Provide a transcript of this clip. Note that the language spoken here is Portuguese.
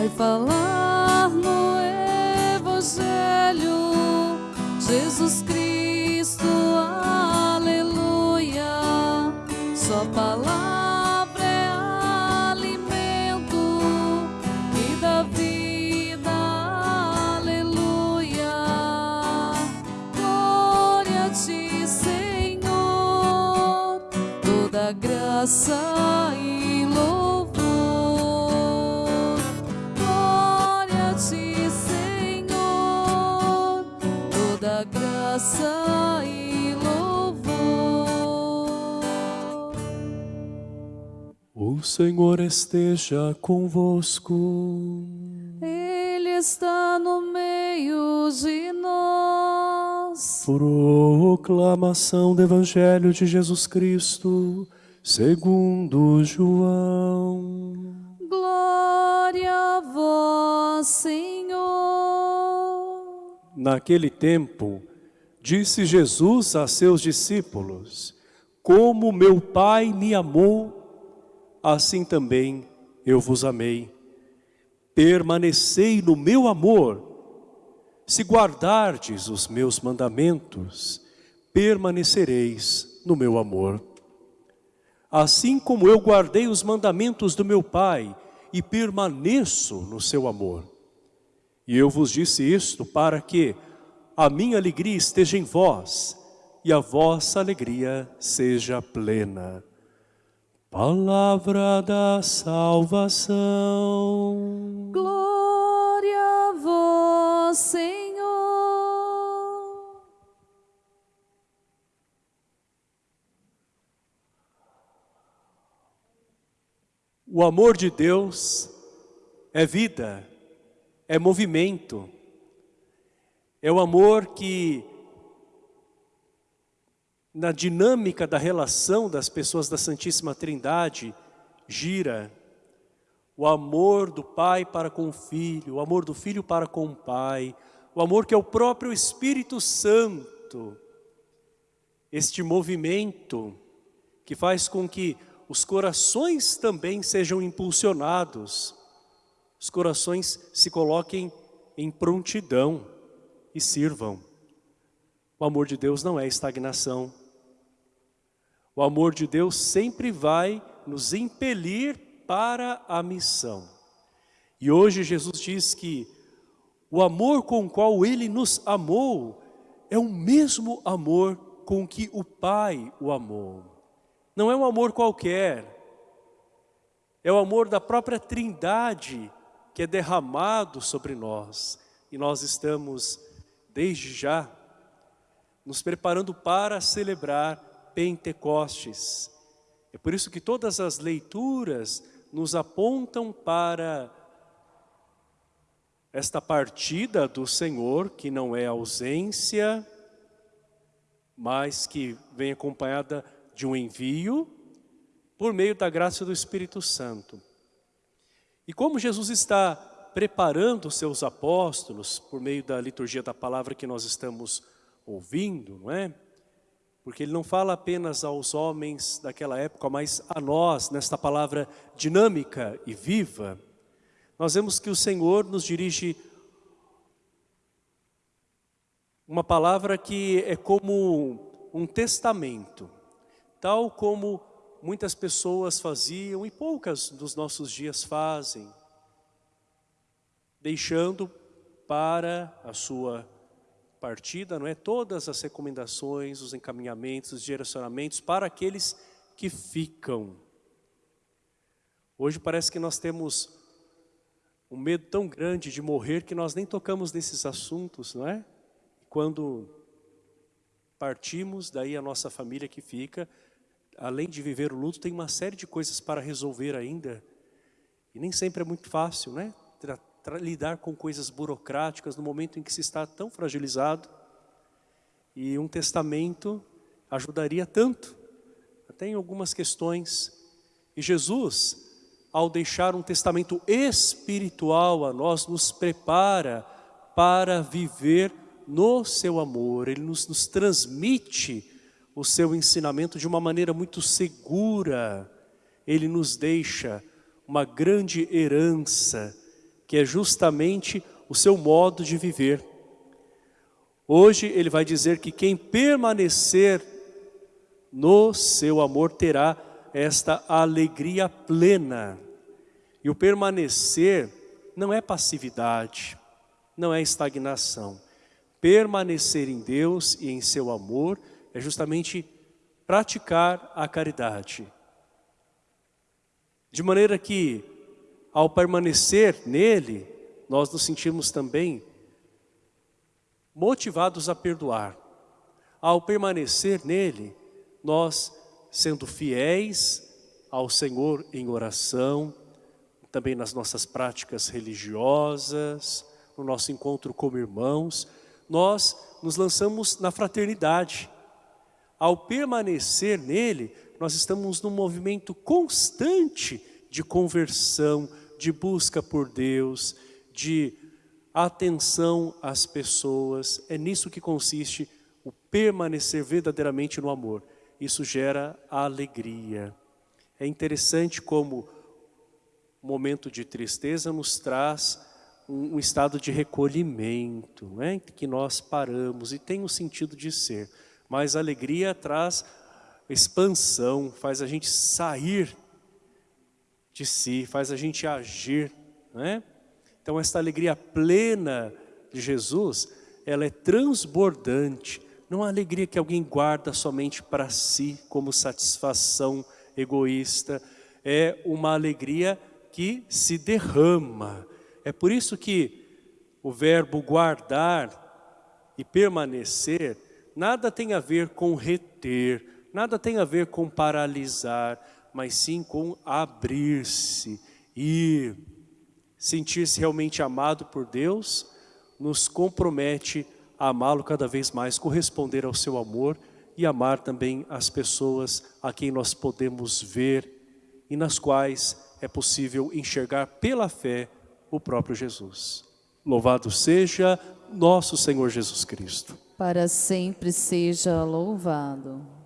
vai falar no Evangelho. Jesus Cristo, aleluia. Sua palavra é alimento e dá vida, aleluia. Glória a ti, Senhor, toda graça e graça e louvor. O Senhor esteja convosco. Ele está no meio de nós. Proclamação do Evangelho de Jesus Cristo, segundo João. Glória a vós, Senhor. Naquele tempo, disse Jesus a seus discípulos: Como meu Pai me amou, assim também eu vos amei. Permanecei no meu amor. Se guardardes os meus mandamentos, permanecereis no meu amor. Assim como eu guardei os mandamentos do meu Pai e permaneço no seu amor. E eu vos disse isto para que a minha alegria esteja em vós e a vossa alegria seja plena. Palavra da salvação. Glória a vós, Senhor. O amor de Deus é vida, é movimento. É o amor que, na dinâmica da relação das pessoas da Santíssima Trindade, gira. O amor do Pai para com o Filho, o amor do Filho para com o Pai, o amor que é o próprio Espírito Santo. Este movimento que faz com que os corações também sejam impulsionados, os corações se coloquem em prontidão e sirvam. O amor de Deus não é estagnação. O amor de Deus sempre vai nos impelir para a missão. E hoje Jesus diz que o amor com o qual Ele nos amou é o mesmo amor com que o Pai o amou. Não é um amor qualquer, é o amor da própria trindade que é derramado sobre nós. E nós estamos, desde já, nos preparando para celebrar Pentecostes. É por isso que todas as leituras nos apontam para esta partida do Senhor, que não é ausência, mas que vem acompanhada de um envio por meio da graça do Espírito Santo. E como Jesus está preparando os seus apóstolos por meio da liturgia da palavra que nós estamos ouvindo, não é? Porque ele não fala apenas aos homens daquela época, mas a nós, nesta palavra dinâmica e viva, nós vemos que o Senhor nos dirige uma palavra que é como um testamento, tal como muitas pessoas faziam e poucas dos nossos dias fazem, deixando para a sua partida, não é? Todas as recomendações, os encaminhamentos, os direcionamentos para aqueles que ficam. Hoje parece que nós temos um medo tão grande de morrer que nós nem tocamos nesses assuntos, não é? Quando partimos, daí a nossa família que fica, além de viver o luto, tem uma série de coisas para resolver ainda. E nem sempre é muito fácil, né? Lidar com coisas burocráticas no momento em que se está tão fragilizado. E um testamento ajudaria tanto, até em algumas questões. E Jesus, ao deixar um testamento espiritual a nós, nos prepara para viver no seu amor. Ele nos, nos transmite o seu ensinamento de uma maneira muito segura. Ele nos deixa uma grande herança que é justamente o seu modo de viver. Hoje ele vai dizer que quem permanecer no seu amor terá esta alegria plena. E o permanecer não é passividade, não é estagnação. Permanecer em Deus e em seu amor é justamente praticar a caridade. De maneira que, ao permanecer nele, nós nos sentimos também motivados a perdoar. Ao permanecer nele, nós sendo fiéis ao Senhor em oração, também nas nossas práticas religiosas, no nosso encontro como irmãos, nós nos lançamos na fraternidade. Ao permanecer nele, nós estamos num movimento constante de conversão, de busca por Deus, de atenção às pessoas. É nisso que consiste o permanecer verdadeiramente no amor. Isso gera alegria. É interessante como o momento de tristeza nos traz um, estado de recolhimento, né? que nós paramos e tem um sentido de ser. Mas a alegria traz expansão, faz a gente sair de si, faz a gente agir. Né? Então esta alegria plena de Jesus, ela é transbordante. Não é alegria que alguém guarda somente para si, como satisfação egoísta. É uma alegria que se derrama. É por isso que o verbo guardar e permanecer nada tem a ver com reter, nada tem a ver com paralisar, mas sim com abrir-se, ir, sentir-se realmente amado por Deus, nos compromete a amá-lo cada vez mais, corresponder ao seu amor e amar também as pessoas a quem nós podemos ver e nas quais é possível enxergar pela fé o próprio Jesus. Louvado seja nosso Senhor Jesus Cristo. Para sempre seja louvado.